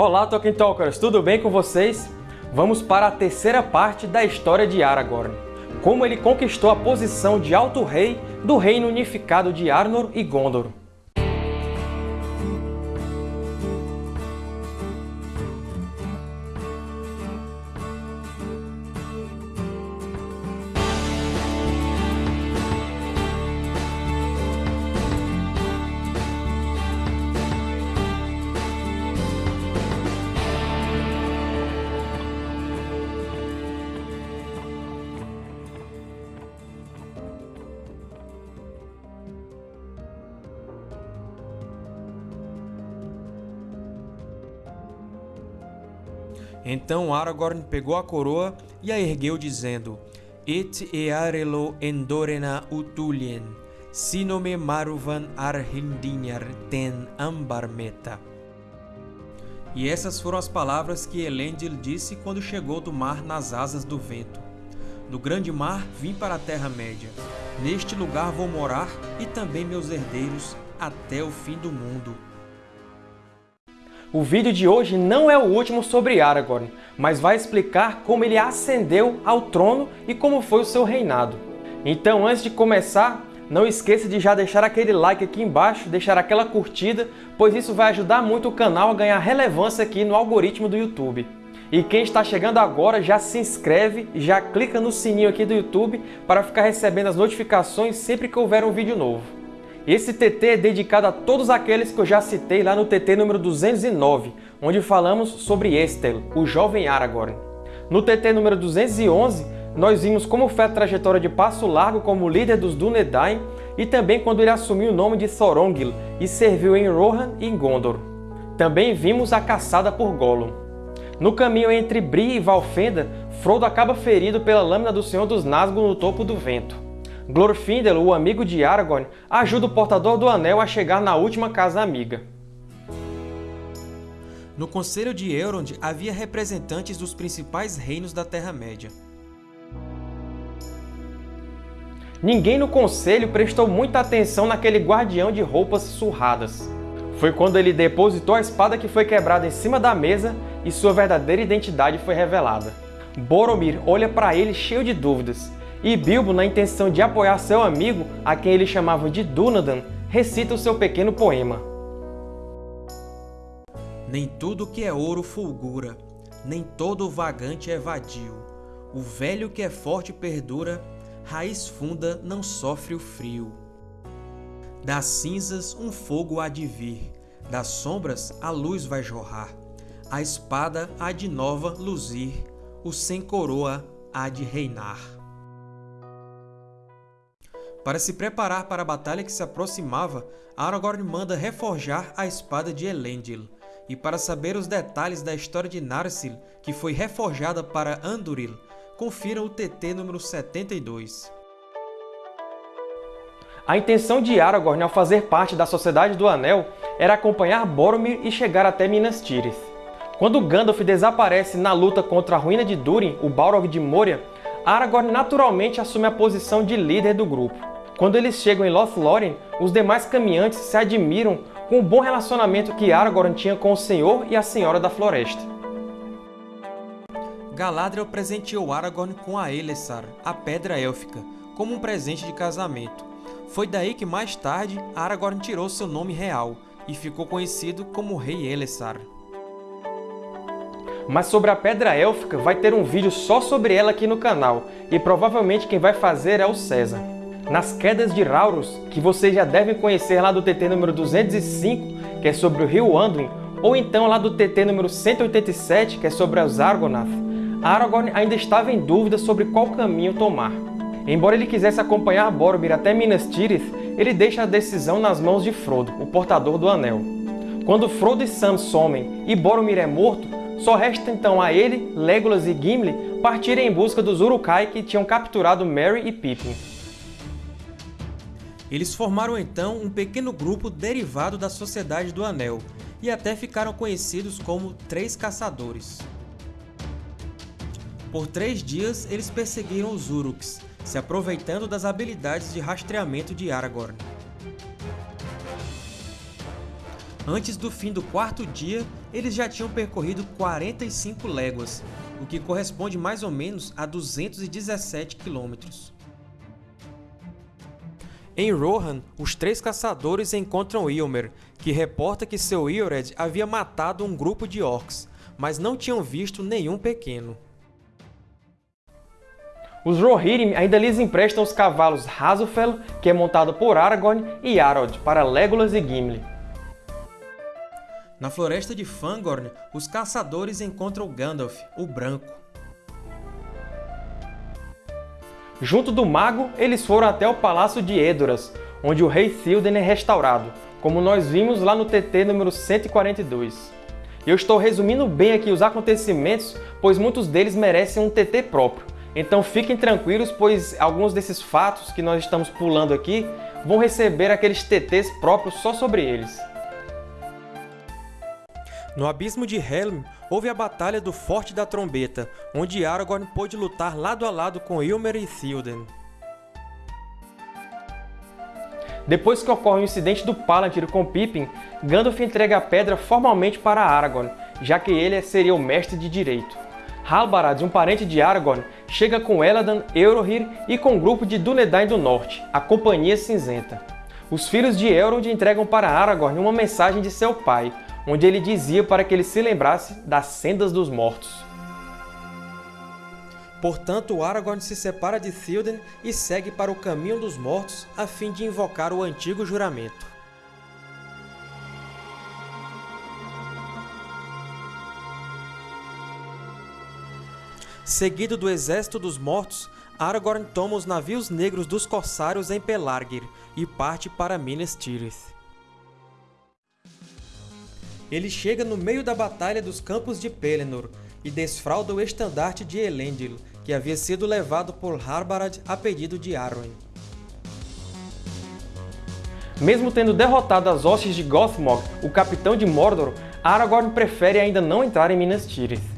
Olá, Tolkien Talkers! Tudo bem com vocês? Vamos para a terceira parte da história de Aragorn. Como ele conquistou a posição de Alto Rei do Reino Unificado de Arnor e Gondor. Então Aragorn pegou a coroa e a ergueu, dizendo: Et earelo endorena utulien, sinome maruvan arhindinhar ten ambarmeta. E essas foram as palavras que Elendil disse quando chegou do mar nas asas do vento. Do grande mar vim para a Terra-média. Neste lugar vou morar e também meus herdeiros até o fim do mundo. O vídeo de hoje não é o último sobre Aragorn, mas vai explicar como ele ascendeu ao trono e como foi o seu reinado. Então, antes de começar, não esqueça de já deixar aquele like aqui embaixo, deixar aquela curtida, pois isso vai ajudar muito o canal a ganhar relevância aqui no algoritmo do YouTube. E quem está chegando agora já se inscreve já clica no sininho aqui do YouTube para ficar recebendo as notificações sempre que houver um vídeo novo. Esse TT é dedicado a todos aqueles que eu já citei lá no TT número 209, onde falamos sobre Estel, o jovem Aragorn. No TT número 211, nós vimos como foi a trajetória de Passo Largo como líder dos Dúnedain e também quando ele assumiu o nome de Thorongil e serviu em Rohan e Gondor. Também vimos a caçada por Gollum. No caminho entre Bree e Valfenda, Frodo acaba ferido pela lâmina do Senhor dos Nazgûl no topo do vento. Glorfindel, o amigo de Aragorn, ajuda o portador do anel a chegar na última casa amiga. No Conselho de Elrond havia representantes dos principais reinos da Terra-média. Ninguém no conselho prestou muita atenção naquele guardião de roupas surradas. Foi quando ele depositou a espada que foi quebrada em cima da mesa e sua verdadeira identidade foi revelada. Boromir olha para ele cheio de dúvidas, e Bilbo, na intenção de apoiar seu amigo, a quem ele chamava de Dúnadan, recita o seu pequeno poema. Nem tudo que é ouro fulgura, nem todo vagante é vadio. O velho que é forte perdura, raiz funda não sofre o frio. Das cinzas um fogo há de vir, das sombras a luz vai jorrar. A espada há de nova luzir, o sem coroa há de reinar. Para se preparar para a batalha que se aproximava, Aragorn manda reforjar a espada de Elendil. E para saber os detalhes da história de Narsil, que foi reforjada para Anduril, confira o TT número 72. A intenção de Aragorn ao fazer parte da Sociedade do Anel era acompanhar Boromir e chegar até Minas Tirith. Quando Gandalf desaparece na luta contra a ruína de Durin, o Balrog de Moria, Aragorn naturalmente assume a posição de líder do grupo. Quando eles chegam em Lothlórien, os demais caminhantes se admiram com o bom relacionamento que Aragorn tinha com o Senhor e a Senhora da Floresta. Galadriel presenteou Aragorn com a Elessar, a Pedra Élfica, como um presente de casamento. Foi daí que mais tarde Aragorn tirou seu nome real e ficou conhecido como Rei Elessar. Mas sobre a Pedra Élfica vai ter um vídeo só sobre ela aqui no canal, e provavelmente quem vai fazer é o César nas quedas de Raurus, que vocês já devem conhecer lá do TT número 205, que é sobre o rio Anduin, ou então lá do TT número 187, que é sobre os Argonath, Aragorn ainda estava em dúvida sobre qual caminho tomar. Embora ele quisesse acompanhar Boromir até Minas Tirith, ele deixa a decisão nas mãos de Frodo, o portador do Anel. Quando Frodo e Sam somem e Boromir é morto, só resta então a ele, Legolas e Gimli partirem em busca dos Uruk-hai que tinham capturado Merry e Pippin. Eles formaram então um pequeno grupo derivado da Sociedade do Anel, e até ficaram conhecidos como Três Caçadores. Por três dias, eles perseguiram os Uruks, se aproveitando das habilidades de rastreamento de Aragorn. Antes do fim do quarto dia, eles já tinham percorrido 45 léguas, o que corresponde mais ou menos a 217 quilômetros. Em Rohan, os três caçadores encontram Ilmer, que reporta que seu Iored havia matado um grupo de orcs, mas não tinham visto nenhum pequeno. Os Rohirrim ainda lhes emprestam os cavalos Hasufel, que é montado por Aragorn, e Arod, para Legolas e Gimli. Na floresta de Fangorn, os caçadores encontram Gandalf, o Branco. Junto do mago, eles foram até o Palácio de Edoras, onde o rei Théoden é restaurado, como nós vimos lá no TT número 142. Eu estou resumindo bem aqui os acontecimentos, pois muitos deles merecem um TT próprio. Então fiquem tranquilos, pois alguns desses fatos que nós estamos pulando aqui vão receber aqueles TTs próprios só sobre eles. No Abismo de Helm, houve a Batalha do Forte da Trombeta, onde Aragorn pôde lutar lado a lado com Ilmer e Théoden. Depois que ocorre o incidente do Palantir com Pippin, Gandalf entrega a pedra formalmente para Aragorn, já que ele seria o mestre de direito. Halbarad, um parente de Aragorn, chega com Eladan, Eurohir e com um grupo de Dúnedain do Norte, a Companhia Cinzenta. Os filhos de Elrond entregam para Aragorn uma mensagem de seu pai, onde ele dizia para que ele se lembrasse das sendas dos mortos. Portanto, Aragorn se separa de Théoden e segue para o caminho dos mortos a fim de invocar o antigo juramento. Seguido do exército dos mortos, Aragorn toma os navios negros dos corsários em Pelargir e parte para Minas Tirith. Ele chega no meio da Batalha dos Campos de Pelennor e desfralda o estandarte de Elendil, que havia sido levado por Harbarad a pedido de Arwen. Mesmo tendo derrotado as hostes de Gothmog, o capitão de Mordor, Aragorn prefere ainda não entrar em Minas Tirith.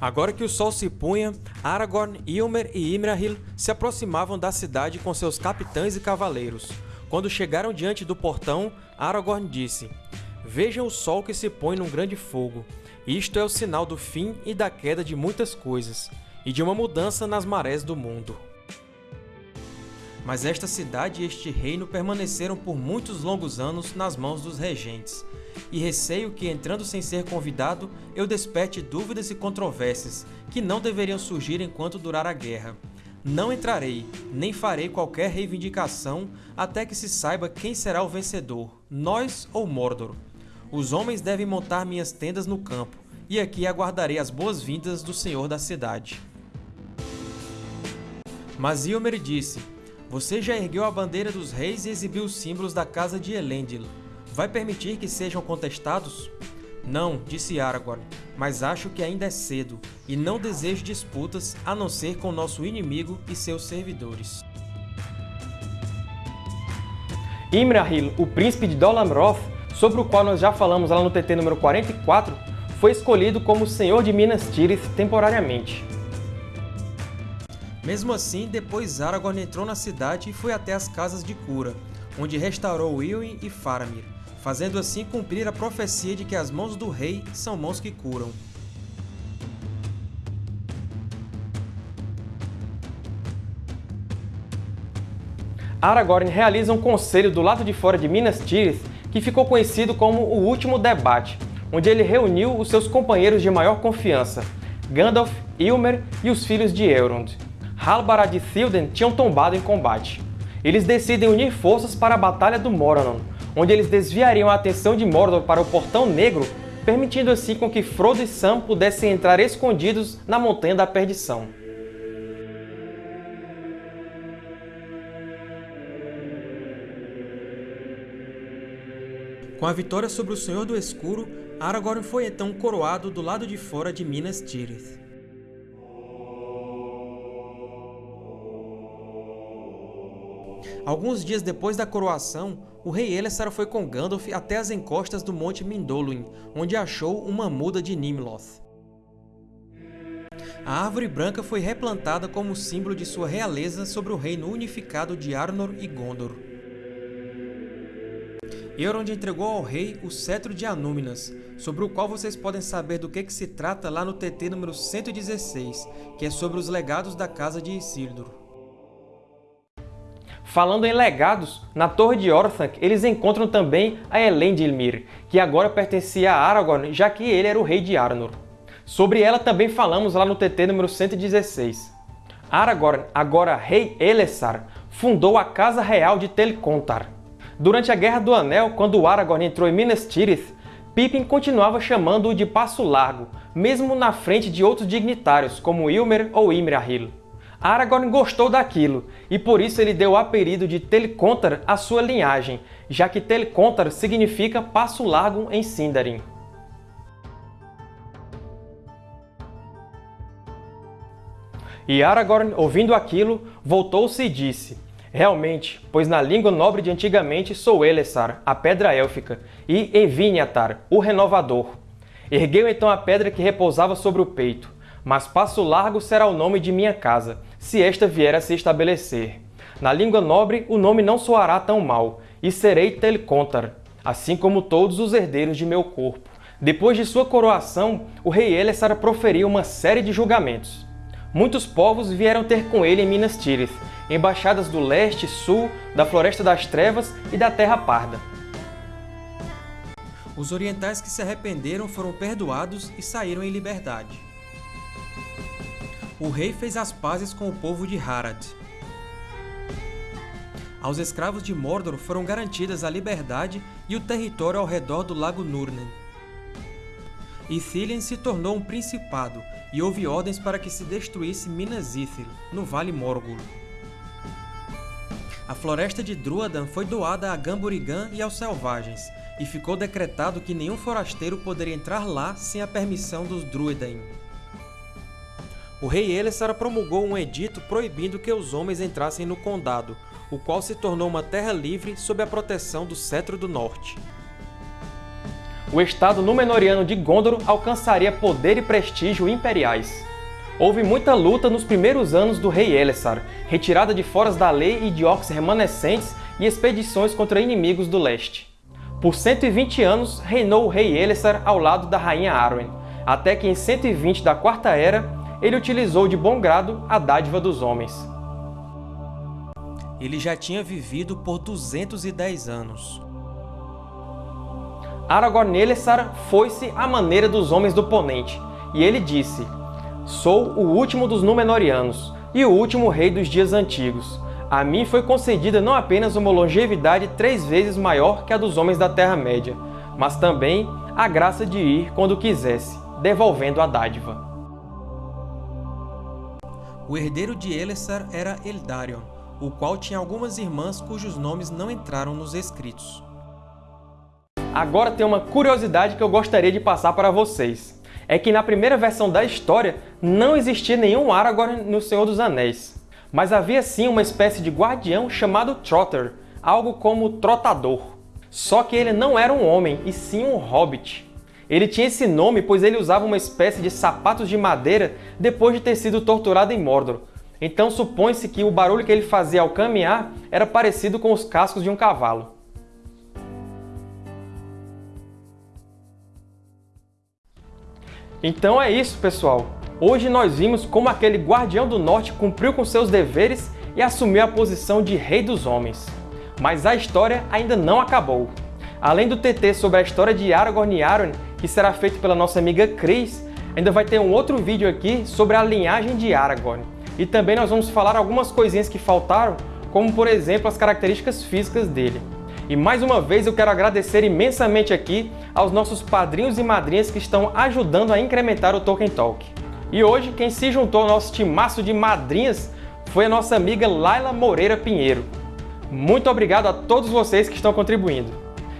Agora que o sol se punha, Aragorn, Ilmer e Imrahil se aproximavam da cidade com seus capitães e cavaleiros. Quando chegaram diante do portão, Aragorn disse, Vejam o sol que se põe num grande fogo. Isto é o sinal do fim e da queda de muitas coisas, e de uma mudança nas marés do mundo. Mas esta cidade e este reino permaneceram por muitos longos anos nas mãos dos regentes, e receio que, entrando sem ser convidado, eu desperte dúvidas e controvérsias, que não deveriam surgir enquanto durar a guerra. Não entrarei, nem farei qualquer reivindicação, até que se saiba quem será o vencedor, nós ou Mordor. Os homens devem montar minhas tendas no campo, e aqui aguardarei as boas-vindas do senhor da cidade. Mas Ilmer disse, Você já ergueu a bandeira dos reis e exibiu os símbolos da casa de Elendil. Vai permitir que sejam contestados? Não, disse Aragorn, mas acho que ainda é cedo, e não desejo disputas a não ser com nosso inimigo e seus servidores. Imrahil, o príncipe de Dol Amroth, sobre o qual nós já falamos lá no TT número 44, foi escolhido como Senhor de Minas Tirith temporariamente. Mesmo assim, depois Aragorn entrou na cidade e foi até as casas de cura, onde restaurou Ilwin e Faramir, fazendo assim cumprir a profecia de que as mãos do rei são mãos que curam. Aragorn realiza um conselho do lado de fora de Minas Tirith que ficou conhecido como o Último Debate, onde ele reuniu os seus companheiros de maior confiança, Gandalf, Ilmer e os filhos de Elrond. Halbarad e Théoden tinham tombado em combate. Eles decidem unir forças para a Batalha do Morannon, onde eles desviariam a atenção de Mordor para o Portão Negro, permitindo assim com que Frodo e Sam pudessem entrar escondidos na Montanha da Perdição. Com a vitória sobre o Senhor do Escuro, Aragorn foi então coroado do lado de fora de Minas Tirith. Alguns dias depois da coroação, o rei Elessar foi com Gandalf até as encostas do Monte Mindolluin, onde achou uma muda de Nimloth. A árvore branca foi replantada como símbolo de sua realeza sobre o reino unificado de Arnor e Gondor. Elrond entregou ao rei o cetro de Anúminas, sobre o qual vocês podem saber do que, que se trata lá no TT número 116, que é sobre os legados da Casa de Isildur. Falando em legados, na Torre de Orthanc eles encontram também a Elendilmir, que agora pertencia a Aragorn, já que ele era o rei de Arnor. Sobre ela também falamos lá no TT número 116. Aragorn, agora rei Elessar, fundou a Casa Real de Telcontar. Durante a Guerra do Anel, quando Aragorn entrou em Minas Tirith, Pippin continuava chamando-o de Passo Largo, mesmo na frente de outros dignitários, como Ilmer ou Imrahil. Aragorn gostou daquilo, e por isso ele deu o apelido de Telcontar à sua linhagem, já que Telcontar significa Passo Largo em Sindarin. E Aragorn, ouvindo aquilo, voltou-se e disse, Realmente, pois na língua nobre de antigamente sou Elessar, a pedra élfica, e Envinhatar, o renovador. Ergueu então a pedra que repousava sobre o peito, mas Passo Largo será o nome de minha casa, se esta vier a se estabelecer. Na língua nobre o nome não soará tão mal, e serei Telcontar, assim como todos os herdeiros de meu corpo. Depois de sua coroação, o rei Elessar proferiu uma série de julgamentos. Muitos povos vieram ter com ele em Minas Tirith, embaixadas do leste e sul, da Floresta das Trevas e da Terra Parda. Os orientais que se arrependeram foram perdoados e saíram em liberdade. O rei fez as pazes com o povo de Harad. Aos escravos de Mordor foram garantidas a liberdade e o território ao redor do Lago Nurnen. Ithilien se tornou um principado e houve ordens para que se destruísse Minas Ithil, no Vale Morgul. A floresta de Druadan foi doada a Gamburigan e aos selvagens, e ficou decretado que nenhum forasteiro poderia entrar lá sem a permissão dos Druedain. O rei Elessar promulgou um edito proibindo que os homens entrassem no condado, o qual se tornou uma terra livre sob a proteção do Cetro do Norte o estado Númenoriano de Gondor alcançaria poder e prestígio imperiais. Houve muita luta nos primeiros anos do rei Elessar, retirada de foras da lei e de orcs remanescentes e expedições contra inimigos do leste. Por 120 anos reinou o rei Elessar ao lado da rainha Arwen, até que em 120 da Quarta Era ele utilizou de bom grado a dádiva dos homens. Ele já tinha vivido por 210 anos. Aragorn Elessar foi-se à maneira dos homens do Ponente, e ele disse, Sou o último dos Númenóreanos, e o último rei dos dias antigos. A mim foi concedida não apenas uma longevidade três vezes maior que a dos homens da Terra-média, mas também a graça de ir quando quisesse, devolvendo a dádiva. O herdeiro de Elessar era Eldarion, o qual tinha algumas irmãs cujos nomes não entraram nos escritos. Agora tem uma curiosidade que eu gostaria de passar para vocês. É que na primeira versão da história não existia nenhum Aragorn no Senhor dos Anéis. Mas havia sim uma espécie de guardião chamado Trotter, algo como trotador. Só que ele não era um homem, e sim um hobbit. Ele tinha esse nome pois ele usava uma espécie de sapatos de madeira depois de ter sido torturado em Mordor. Então supõe-se que o barulho que ele fazia ao caminhar era parecido com os cascos de um cavalo. Então é isso, pessoal! Hoje nós vimos como aquele Guardião do Norte cumpriu com seus deveres e assumiu a posição de Rei dos Homens. Mas a história ainda não acabou. Além do TT sobre a história de Aragorn e Arwen, que será feito pela nossa amiga Cris, ainda vai ter um outro vídeo aqui sobre a linhagem de Aragorn. E também nós vamos falar algumas coisinhas que faltaram, como por exemplo as características físicas dele. E mais uma vez eu quero agradecer imensamente aqui aos nossos padrinhos e madrinhas que estão ajudando a incrementar o Tolkien Talk. E hoje quem se juntou ao nosso timaço de madrinhas foi a nossa amiga Laila Moreira Pinheiro. Muito obrigado a todos vocês que estão contribuindo.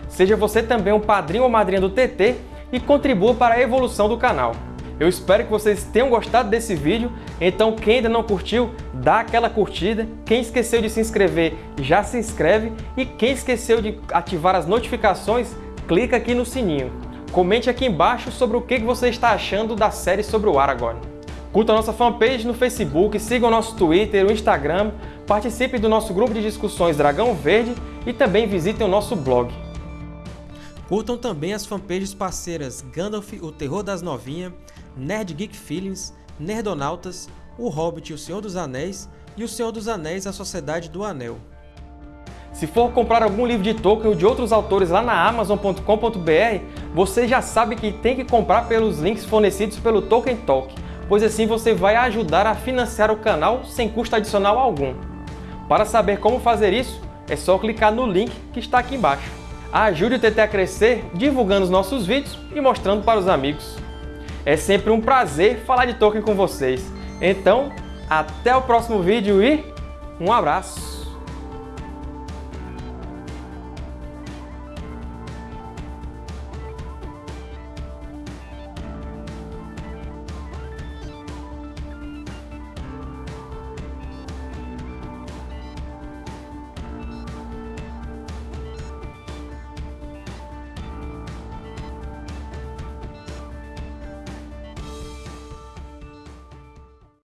Seja você também um padrinho ou madrinha do TT e contribua para a evolução do canal. Eu espero que vocês tenham gostado desse vídeo, então quem ainda não curtiu, dá aquela curtida. Quem esqueceu de se inscrever, já se inscreve. E quem esqueceu de ativar as notificações, clica aqui no sininho. Comente aqui embaixo sobre o que você está achando da série sobre o Aragorn. Curta a nossa fanpage no Facebook, siga o nosso Twitter, o Instagram, participe do nosso grupo de discussões Dragão Verde e também visitem o nosso blog. Curtam também as fanpages parceiras Gandalf, o Terror das Novinhas, Nerd Geek Feelings, Nerdonautas, O Hobbit e o Senhor dos Anéis e O Senhor dos Anéis a Sociedade do Anel. Se for comprar algum livro de Tolkien ou de outros autores lá na Amazon.com.br, você já sabe que tem que comprar pelos links fornecidos pelo Tolkien Talk pois assim você vai ajudar a financiar o canal sem custo adicional algum. Para saber como fazer isso, é só clicar no link que está aqui embaixo. Ajude o TT a crescer divulgando os nossos vídeos e mostrando para os amigos. É sempre um prazer falar de Tolkien com vocês. Então, até o próximo vídeo e um abraço!